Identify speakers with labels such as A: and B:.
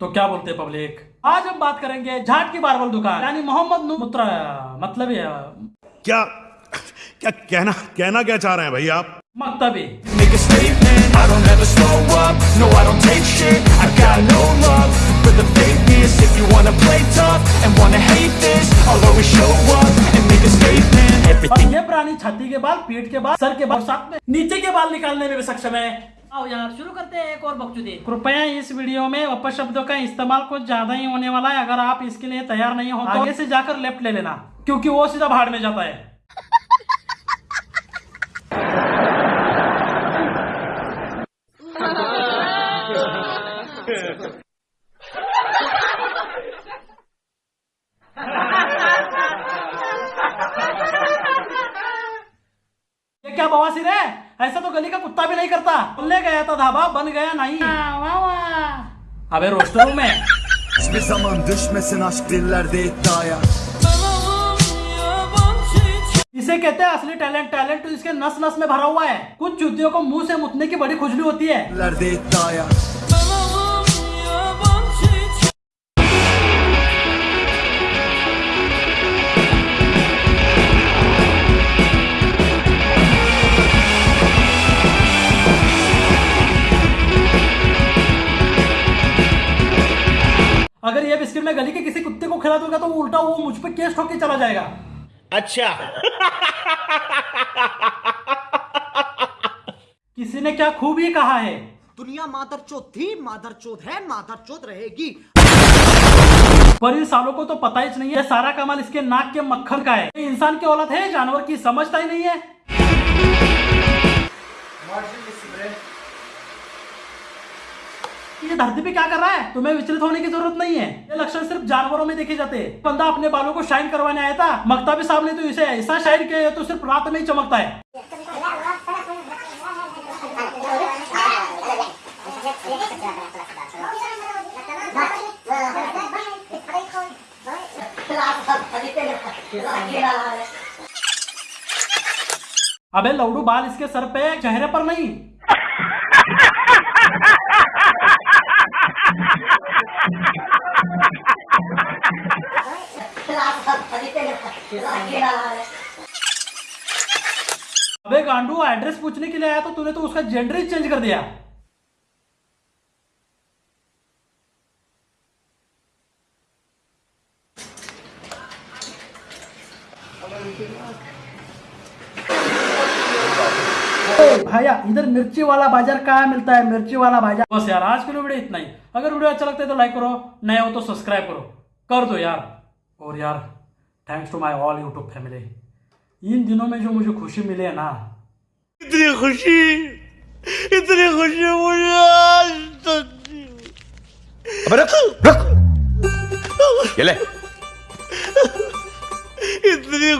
A: तो क्या बोलते हैं पब्लिक? आज हम बात करेंगे झाट की बारबल दुकान यानी मोहम्मद मतलब है।
B: क्या क्या कहना कहना क्या चाह रहे हैं भाई आप?
A: मकतबी। ये प्राणी छाती के बाल पेट के बाल सर के बाल साथ में नीचे के बाल निकालने में भी सक्षम है।
C: आओ यार शुरू करते हैं एक और बकचोदी।
A: कृपया इस वीडियो में अपशब्दों का इस्तेमाल कुछ ज़्यादा ही होने वाला है अगर आप इसके लिए तैयार नहीं हो तो आगे से जाकर लेफ़्ट ले लेना क्योंकि वो सीधा भाड़ में जाता है। ये क्या बवासीर है? ऐसा तो गली का कुत्ता भी नहीं करता। ले गया था धाबा बन गया नहीं। वाह वाह। अबे रोस्टर मैं।
D: Hiçbir zaman düşmesin aşk dillerde iddiaya
A: इसे कहते हैं असली टैलेंट टैलेंट तो इसके नस नस में भरा हुआ है। कुछ चुतियों को मुँह से मुतने की बड़ी खुजली होती है। ये बिस्किट मैं गली के किसी कुत्ते को खिला दूँगा तो वो उल्टा वो मुझ पर केस ठोक के चला जाएगा।
B: अच्छा।
A: किसी ने क्या खूब ही कहा है?
E: दुनिया मादर चोत थी मादर चोत है मादर चोत रहेगी।
A: पर इन सालों को तो पता ही नहीं है सारा कमाल इसके नाक के मक्खन का है। इंसान की औलत है जानवर की समझता ही नहीं है। ये धरती पे क्या कर रहा है? तुम्हें विचलित होने की ज़रूरत नहीं है। सिर्फ़ जानवरों में देखे जाते हैं। बंदा अपने बालों को शाइन करवाने आया था। मकता भी साहब ने तो इसे ऐसा शाइन किया है तो सिर्फ़ रात में ही चमकता है। अबे लौडू बाल इसके सर पे, चेहरे पर नहीं। अबे गांडू एड्रेस पूछने के लिए आया तो तूने तो उसका जेंडर ही चेंज कर दिया। भैया, इधर मिर्ची वाला बाज़ार कहाँ मिलता है? मिर्ची वाला बाज़ार। बस यार, आज के लिए वीडियो इतना ही। अगर वीडियो अच्छा लगता है तो लाइक करो नए हो तो सब्सक्राइब करो। कर दो यार। और यार thanks to my all YouTube family इन दिनों में जो मुझे खुशी मिली है ना
B: इतनी खुशी इतनी खुशी मुझे आज तक
F: अबे रख रख। ये ले।